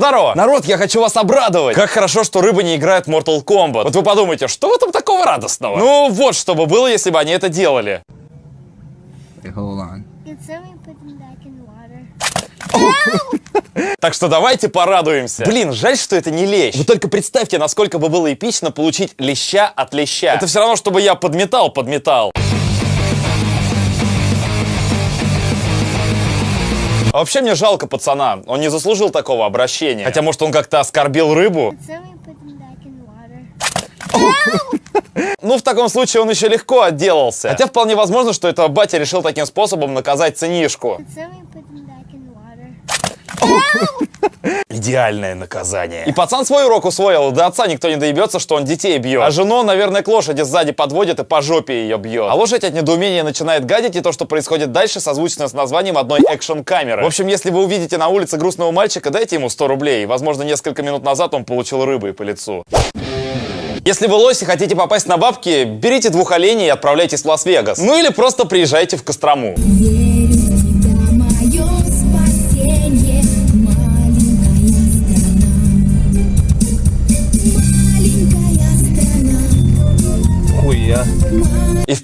Здорово! Народ, я хочу вас обрадовать! Как хорошо, что рыба не играет в Mortal Kombat. Вот вы подумайте, что в этом такого радостного? Ну, вот что бы было, если бы они это делали. Так что давайте порадуемся. Блин, жаль, что это не лещ. Вы только представьте, насколько бы было эпично получить леща от леща. Это все равно, чтобы я подметал А вообще мне жалко пацана, он не заслужил такого обращения. Хотя, может, он как-то оскорбил рыбу. Ну, в таком случае он еще легко отделался. Хотя вполне возможно, что это батя решил таким способом наказать сынишку. Идеальное наказание. И пацан свой урок усвоил, до отца никто не доебется, что он детей бьет. А жену, наверное, к лошади сзади подводит и по жопе ее бьет. А лошадь от недоумения начинает гадить, и то, что происходит дальше, созвучно с названием одной экшн-камеры. В общем, если вы увидите на улице грустного мальчика, дайте ему 100 рублей. Возможно, несколько минут назад он получил рыбой по лицу. Если вы лось и хотите попасть на бабки, берите двух оленей и отправляйтесь в Лас-Вегас. Ну или просто приезжайте в Кострому.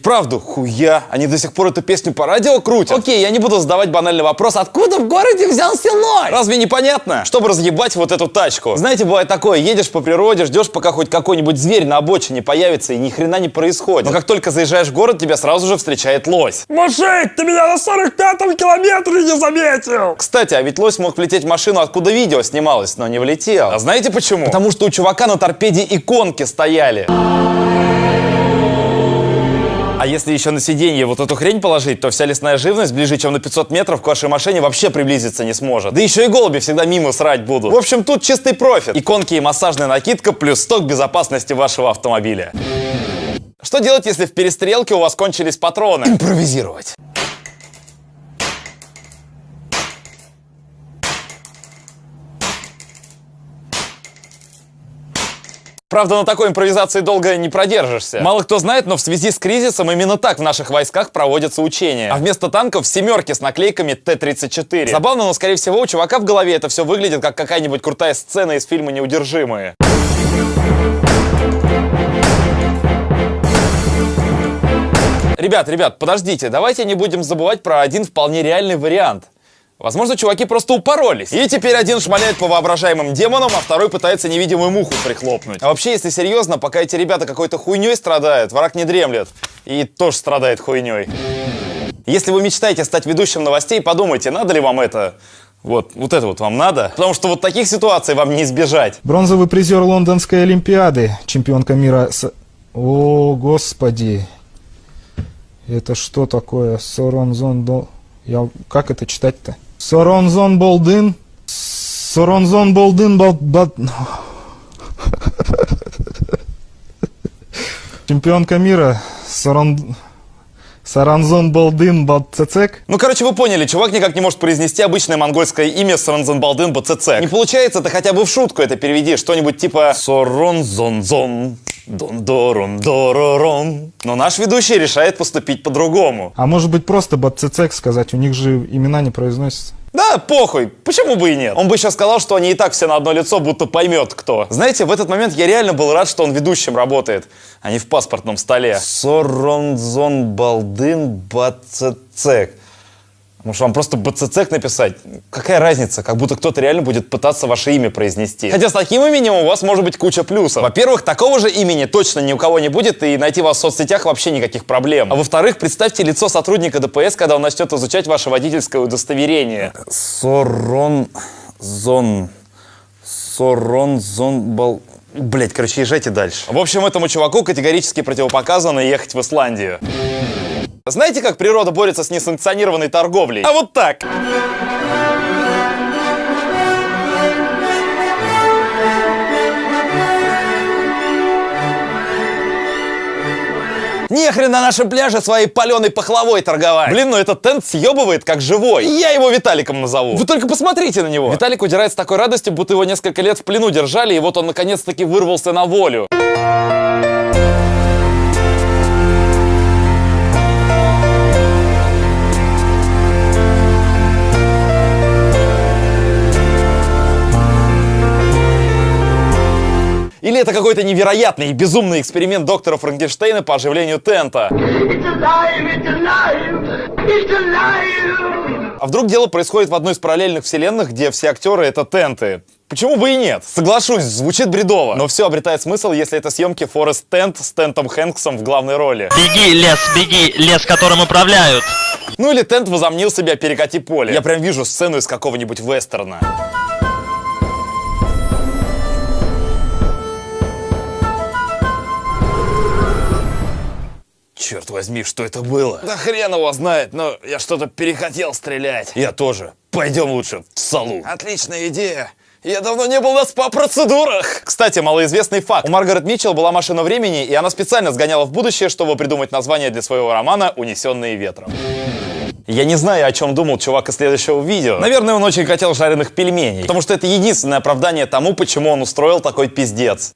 Вправду, хуя, они до сих пор эту песню по радио крутят. Окей, я не буду задавать банальный вопрос, откуда в городе взялся лось? Разве не понятно? Чтобы разъебать вот эту тачку. Знаете, бывает такое, едешь по природе, ждешь, пока хоть какой-нибудь зверь на обочине появится, и ни хрена не происходит. Но как только заезжаешь в город, тебя сразу же встречает лось. Мужик, ты меня на 45-м километре не заметил! Кстати, а ведь лось мог влететь в машину, откуда видео снималось, но не влетел. А знаете почему? Потому что у чувака на торпеде иконки стояли. Если еще на сиденье вот эту хрень положить, то вся лесная живность ближе, чем на 500 метров к вашей машине вообще приблизиться не сможет. Да еще и голуби всегда мимо срать будут. В общем, тут чистый профит. Иконки и массажная накидка плюс сток безопасности вашего автомобиля. Что делать, если в перестрелке у вас кончились патроны? Импровизировать. Правда, на такой импровизации долго не продержишься. Мало кто знает, но в связи с кризисом именно так в наших войсках проводятся учения. А вместо танков семерки с наклейками Т-34. Забавно, но скорее всего у чувака в голове это все выглядит как какая-нибудь крутая сцена из фильма «Неудержимые». Ребят, ребят, подождите, давайте не будем забывать про один вполне реальный вариант. Возможно, чуваки просто упоролись. И теперь один шмаляет по воображаемым демонам, а второй пытается невидимую муху прихлопнуть. А вообще, если серьезно, пока эти ребята какой-то хуйней страдают, враг не дремлет. И тоже страдает хуйней. Если вы мечтаете стать ведущим новостей, подумайте, надо ли вам это. Вот, вот это вот вам надо. Потому что вот таких ситуаций вам не избежать. Бронзовый призер Лондонской Олимпиады, чемпионка мира с... О, господи. Это что такое? Соронзон. Я... Как это читать-то? Соронзон Болдын. Соронзон Болдын. Бал- Чемпионка мира. Сорон... Саранзон Болдын Бацецек. Ну, короче, вы поняли, чувак никак не может произнести обычное монгольское имя Соронзонбалдын БЦЦ. Не получается, ты хотя бы в шутку это переведи, что-нибудь типа Соронзонзон. Дон-дорон, доророн. Но наш ведущий решает поступить по-другому. А может быть просто Бацецек сказать, у них же имена не произносятся. Да, похуй, почему бы и нет? Он бы еще сказал, что они и так все на одно лицо, будто поймет кто. Знаете, в этот момент я реально был рад, что он ведущим работает, а не в паспортном столе. Соронзон Балдын Бацецек. Может, вам просто БЦЦек написать? Какая разница? Как будто кто-то реально будет пытаться ваше имя произнести. Хотя с таким именем у вас может быть куча плюсов. Во-первых, такого же имени точно ни у кого не будет, и найти вас в соцсетях вообще никаких проблем. А во-вторых, представьте лицо сотрудника ДПС, когда он начнет изучать ваше водительское удостоверение. Соронзон... Соронзонбал... Блять, короче, езжайте дальше. В общем, этому чуваку категорически противопоказано ехать в Исландию. Знаете, как природа борется с несанкционированной торговлей? А вот так. Нехрен на нашем пляже своей паленой пахлавой торговать. Блин, ну этот тент съебывает как живой. Я его Виталиком назову. Вы только посмотрите на него. Виталик удирает с такой радостью, будто его несколько лет в плену держали, и вот он наконец-таки вырвался на волю. Или это какой-то невероятный и безумный эксперимент доктора Франкенштейна по оживлению тента? А вдруг дело происходит в одной из параллельных вселенных, где все актеры это тенты? Почему бы и нет? Соглашусь, звучит бредово. Но все обретает смысл, если это съемки Форест Тент с Тентом Хэнксом в главной роли. Беги, лес, беги, лес, которым управляют. Ну или Тент возомнил себя перекати поле. Я прям вижу сцену из какого-нибудь вестерна. Черт возьми, что это было? Да хрен его знает, но я что-то перехотел стрелять. Я тоже. Пойдем лучше в салу. Отличная идея. Я давно не был на СПА-процедурах. Кстати, малоизвестный факт. У Маргарет Митчелл была машина времени, и она специально сгоняла в будущее, чтобы придумать название для своего романа «Унесенные ветром». Я не знаю, о чем думал чувак из следующего видео. Наверное, он очень хотел жареных пельменей, потому что это единственное оправдание тому, почему он устроил такой пиздец.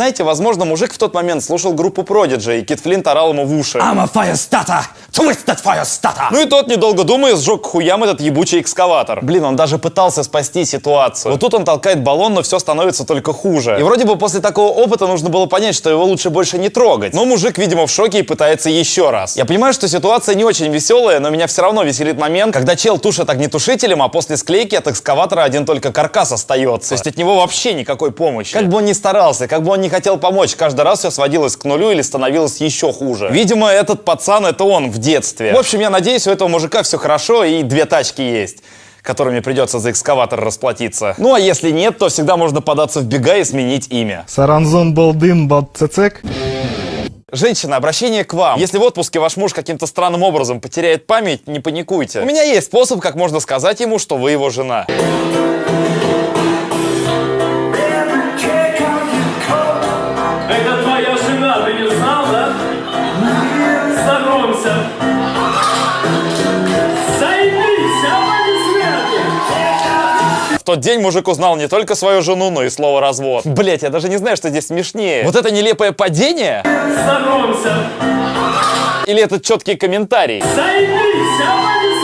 Знаете, возможно, мужик в тот момент слушал группу Prodigy, и Кит Флинт орал ему в уши. I'm a fire starter! Twisted fire starter! Ну и тот, недолго думая, сжег хуям этот ебучий экскаватор. Блин, он даже пытался спасти ситуацию. Вот тут он толкает баллон, но все становится только хуже. И вроде бы после такого опыта нужно было понять, что его лучше больше не трогать. Но мужик, видимо, в шоке и пытается еще раз. Я понимаю, что ситуация не очень веселая, но меня все равно веселит момент, когда чел тушит огнетушителем, а после склейки от экскаватора один только каркас остается. То есть от него вообще никакой помощи. Как бы он ни старался, как бы он не хотел помочь, каждый раз все сводилось к нулю или становилось еще хуже. Видимо, этот пацан это он в детстве. В общем, я надеюсь, у этого мужика все хорошо и две тачки есть которыми придется за экскаватор расплатиться. Ну а если нет, то всегда можно податься в бега и сменить имя. Саранзон Балдын Бадцецек. Женщина, обращение к вам. Если в отпуске ваш муж каким-то странным образом потеряет память, не паникуйте. У меня есть способ, как можно сказать ему, что вы его жена. Ты не знал, да? Знакомься. Займись, аплодисменты! В тот день мужик узнал не только свою жену, но и слово развод. Блять, я даже не знаю, что здесь смешнее. Вот это нелепое падение? Знакомься. Или этот четкий комментарий? Займись, аплодисменты!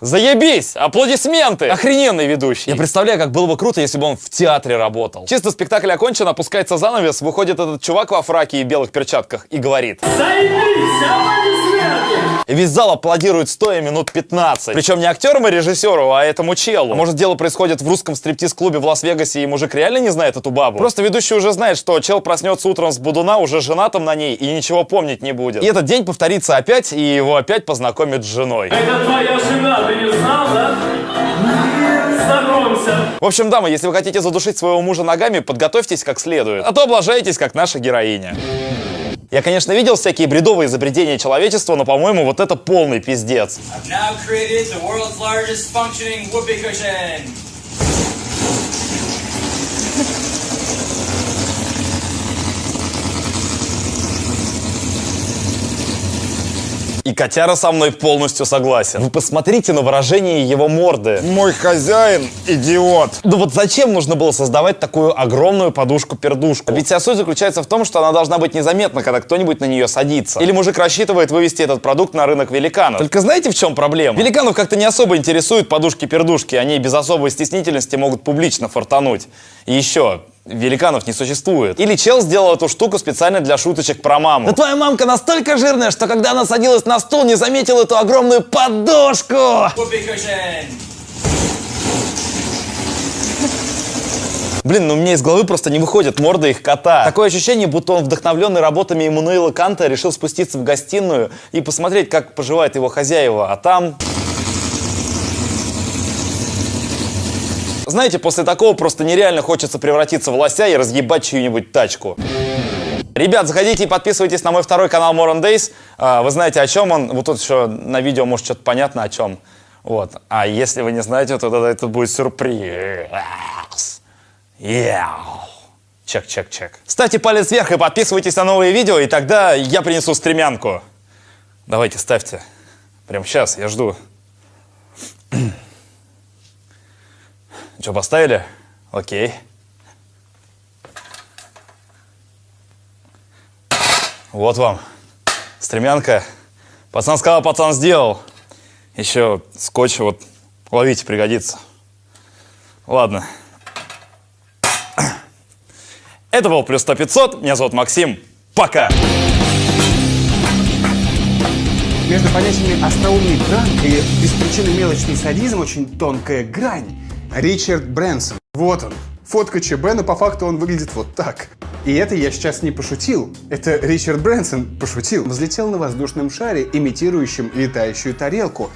Заебись! Аплодисменты! Охрененный ведущий. Я представляю, как было бы круто, если бы он в театре работал. Чисто спектакль окончен, опускается занавес, выходит этот чувак во фраке и белых перчатках и говорит. Займись, аплодисменты! И весь зал аплодирует стоя минут 15. Причем не актерам и режиссеру, а этому челу. Может, дело происходит в русском стриптиз-клубе в Лас-Вегасе, и мужик реально не знает эту бабу? Просто ведущий уже знает, что чел проснется утром с будуна, уже женатым на ней, и ничего помнить не будет. И этот день повторится опять, и его опять познакомят с женой. Это твоя жена, ты не знал, да? Знакомься. В общем, дамы, если вы хотите задушить своего мужа ногами, подготовьтесь как следует. А то облажаетесь, как наша героиня. Я, конечно, видел всякие бредовые изобретения человечества, но, по-моему, вот это полный пиздец. И котяра со мной полностью согласен. Вы посмотрите на выражение его морды. Мой хозяин идиот. Да вот зачем нужно было создавать такую огромную подушку-пердушку? Ведь вся суть заключается в том, что она должна быть незаметна, когда кто-нибудь на нее садится. Или мужик рассчитывает вывести этот продукт на рынок великанов. Только знаете, в чем проблема? Великанов как-то не особо интересуют подушки-пердушки. Они без особой стеснительности могут публично фортануть. И еще, великанов не существует. Или чел сделал эту штуку специально для шуточек про маму. Да твоя мамка настолько жирная, что когда она садилась на стул, не заметила эту огромную подушку. Cushion. Блин, ну мне из головы просто не выходит морда их кота. Такое ощущение, будто он, вдохновленный работами Эммануила Канта, решил спуститься в гостиную и посмотреть, как поживает его хозяева. А там... Знаете, после такого просто нереально хочется превратиться в лося и разъебать чью-нибудь тачку. Ребят, заходите и подписывайтесь на мой второй канал More on Days. А, Вы знаете, о чем он. Вот тут еще на видео, может, что-то понятно о чем. Вот. А если вы не знаете, то тогда это будет сюрприз. Яу. Чек, чек, чек. Ставьте палец вверх и подписывайтесь на новые видео, и тогда я принесу стремянку. Давайте, ставьте. Прямо сейчас, я жду. Что, поставили? Окей. Вот вам. Стремянка. Пацан сказал, пацан сделал. Еще скотч вот ловите, пригодится. Ладно. Это был плюс 100 500. Меня зовут Максим. Пока! Между понятиями остроумный пранк и беспричинный мелочный садизм очень тонкая грань. Ричард Брэнсон. Вот он. Фотка ЧБ, но по факту он выглядит вот так. И это я сейчас не пошутил. Это Ричард Брэнсон пошутил. Взлетел на воздушном шаре, имитирующем летающую тарелку.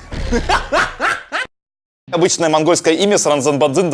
Обычное монгольское имя Саранзанбадзин...